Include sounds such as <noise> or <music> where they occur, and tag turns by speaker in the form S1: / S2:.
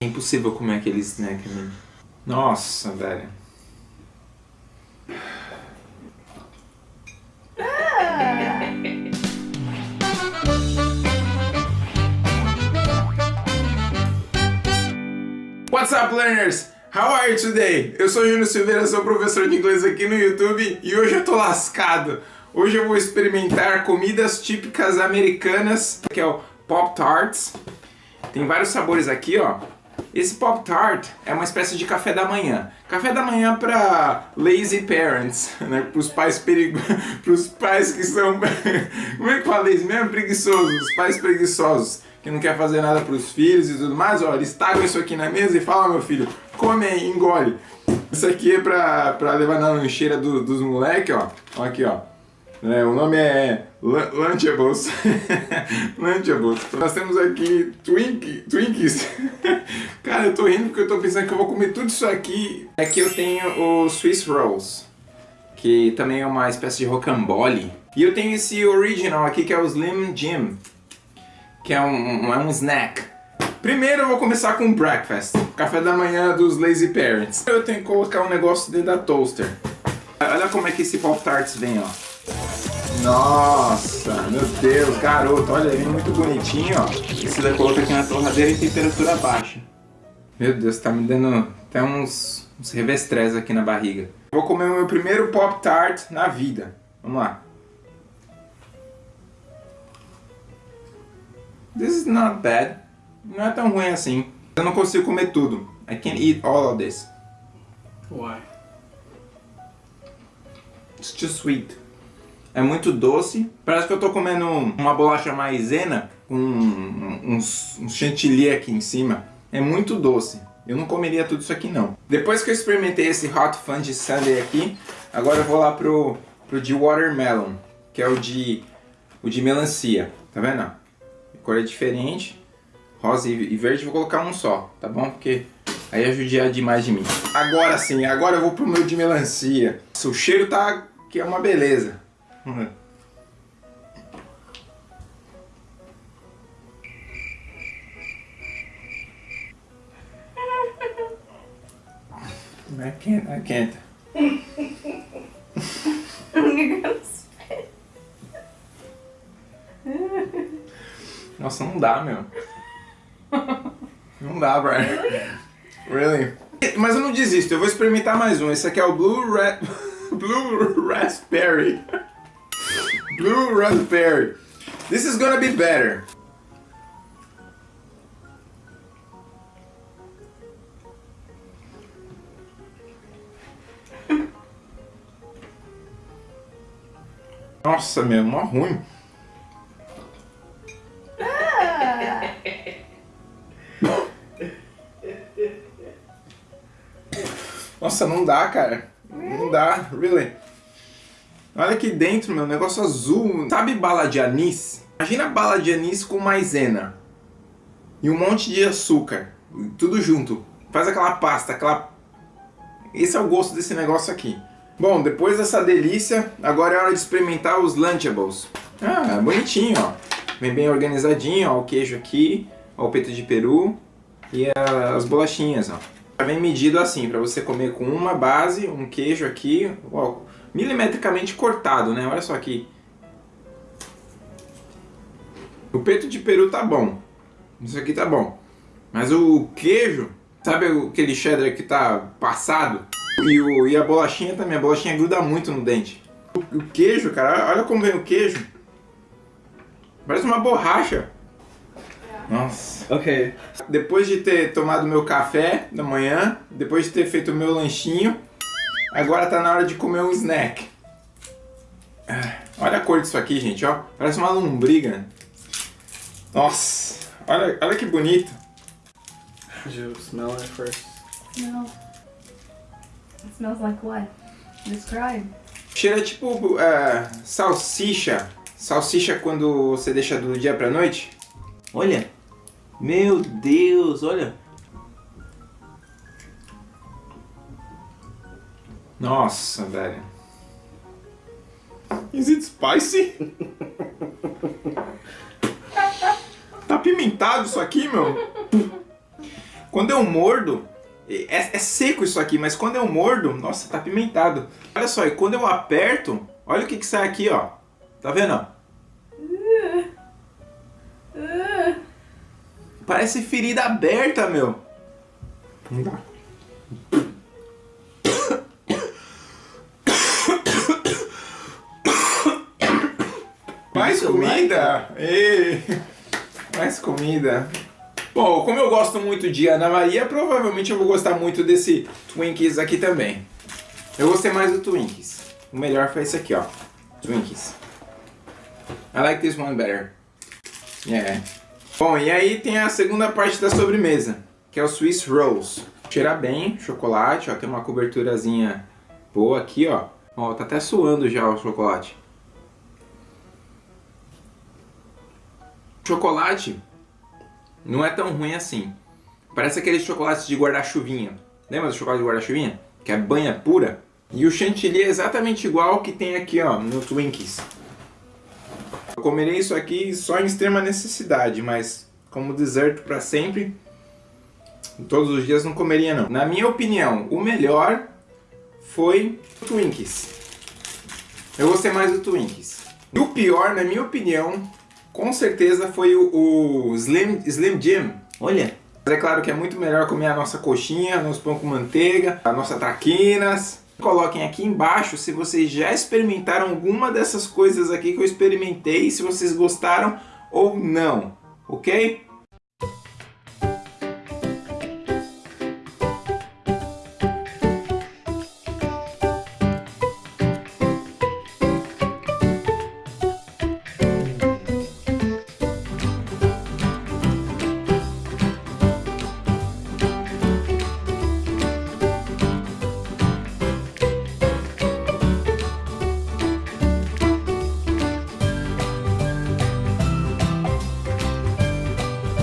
S1: É impossível comer aquele snack ali. Nossa, velho. What's up, learners? How are you today? Eu sou Júnior Silveira, sou professor de inglês aqui no YouTube e hoje eu tô lascado. Hoje eu vou experimentar comidas típicas americanas, que é o Pop Tarts. Tem vários sabores aqui, ó. Esse Pop Tart é uma espécie de café da manhã. Café da manhã para lazy parents, <laughs> né? Para os pais perigo... <laughs> para os pais que são <laughs> como é que fala isso mesmo? Preguiçosos, os pais preguiçosos que não quer fazer nada para os filhos e tudo mais. Ó, eles tagam isso aqui na mesa e falam, meu filho, come aí, engole. Isso aqui é para levar na lancheira do, dos moleques, ó. ó. Aqui, ó. É, o nome é Lunchables. <laughs> Lunchables. Nós temos aqui Twink, Twinkies. <laughs> Cara, eu tô rindo porque eu tô pensando que eu vou comer tudo isso aqui. Aqui eu tenho o Swiss Rolls, que também é uma espécie de rocambole. E eu tenho esse original aqui que é o Slim Jim, que é um, é um snack. Primeiro eu vou começar com o breakfast, café da manhã dos lazy parents. Eu tenho que colocar um negócio dentro da toaster. Olha como é que esse Pop Tarts vem, ó. Nossa, meu Deus, garoto, olha, ele é muito bonitinho, ó. Esse daí coloca aqui na torradeira em temperatura baixa. Meu Deus, tá me dando até uns, uns revestrés aqui na barriga. Vou comer o meu primeiro Pop Tart na vida. Vamos lá. This is not bad. Não é tão ruim assim. Eu não consigo comer tudo. I can't eat all of this.
S2: Why?
S1: It's too sweet. É muito doce. Parece que eu tô comendo uma bolacha maisena com uns, uns chantilly aqui em cima. É muito doce. Eu não comeria tudo isso aqui não. Depois que eu experimentei esse Hot Fudge Sundae aqui, agora eu vou lá pro, pro de Watermelon, que é o de, o de melancia. Tá vendo? A cor é diferente. Rosa e verde, vou colocar um só, tá bom? Porque aí é demais de mim. Agora sim, agora eu vou pro meu de melancia. O cheiro tá que é uma beleza. I can't, I can't. Nossa, não dá, meu. Não dá, Brian. Really? Mas eu não desisto, eu vou experimentar mais um. Esse aqui é o Blue, Ra <laughs> Blue Raspberry. Blue raspberry. This is gonna be better. <laughs> Nossa, meu, mó ruim. <laughs> Nossa, não dá, cara. Não dá, really. Olha aqui dentro, meu, negócio azul. Sabe bala de anis? Imagina bala de anis com maisena. E um monte de açúcar. Tudo junto. Faz aquela pasta, aquela... Esse é o gosto desse negócio aqui. Bom, depois dessa delícia, agora é hora de experimentar os Lunchables. Ah, bonitinho, ó. Vem bem organizadinho, ó, o queijo aqui, ó, o peito de peru e as bolachinhas, ó. Vem medido assim, para você comer com uma base, um queijo aqui, milimetricamente cortado, né? Olha só aqui. O peito de peru tá bom. Isso aqui tá bom. Mas o queijo, sabe aquele cheddar que tá passado? E, o, e a bolachinha também, a bolachinha gruda muito no dente. O, o queijo, cara, olha como vem o queijo. Parece uma borracha. Nossa.
S2: Ok.
S1: Depois de ter tomado meu café da manhã, depois de ter feito o meu lanchinho, Agora tá na hora de comer um snack. Ah, olha a cor disso aqui, gente, ó. Parece uma lombriga. Nossa, olha, olha que bonito.
S2: Did you smell it first?
S3: No. It smells like what? Describe.
S1: Cheira tipo uh, salsicha. Salsicha quando você deixa do dia pra noite. Olha. Meu Deus, olha. Nossa, velho. Is it spicy? <laughs> apimentado isso aqui, meu. Quando eu mordo, é, é, seco isso aqui, mas quando eu mordo, nossa, tá apimentado. Olha só, e quando eu aperto, olha o que que sai aqui, ó. Tá vendo, ó? Parece ferida aberta, meu. Não dá. Mais comida! Ei. Mais comida. Bom, como eu gosto muito de Ana Maria, provavelmente eu vou gostar muito desse Twinkies aqui também. Eu gostei mais do Twinkies. O melhor foi esse aqui, ó. Twinkies. I like this one better. Yeah. Bom, e aí tem a segunda parte da sobremesa, que é o Swiss Rolls. Cheira bem, chocolate, ó, tem uma coberturazinha boa aqui, ó. Ó, tá até suando já o chocolate. Chocolate não é tão ruim assim. Parece aqueles chocolates de guarda-chuvinha. Lembra do chocolate de guarda-chuvinha? Que é banha pura. E o chantilly é exatamente igual que tem aqui ó, no Twinkies. Eu comerei isso aqui só em extrema necessidade, mas como deserto para sempre, todos os dias não comeria não. Na minha opinião, o melhor foi o Twinkies. Eu gostei mais do Twinkies. E o pior, na minha opinião, com certeza foi o, o Slim, Slim Jim. Olha. Mas é claro que é muito melhor comer a nossa coxinha, nosso pão com manteiga, a nossa traquinas. Coloquem aqui embaixo se vocês já experimentaram alguma dessas coisas aqui que eu experimentei, se vocês gostaram ou não, ok?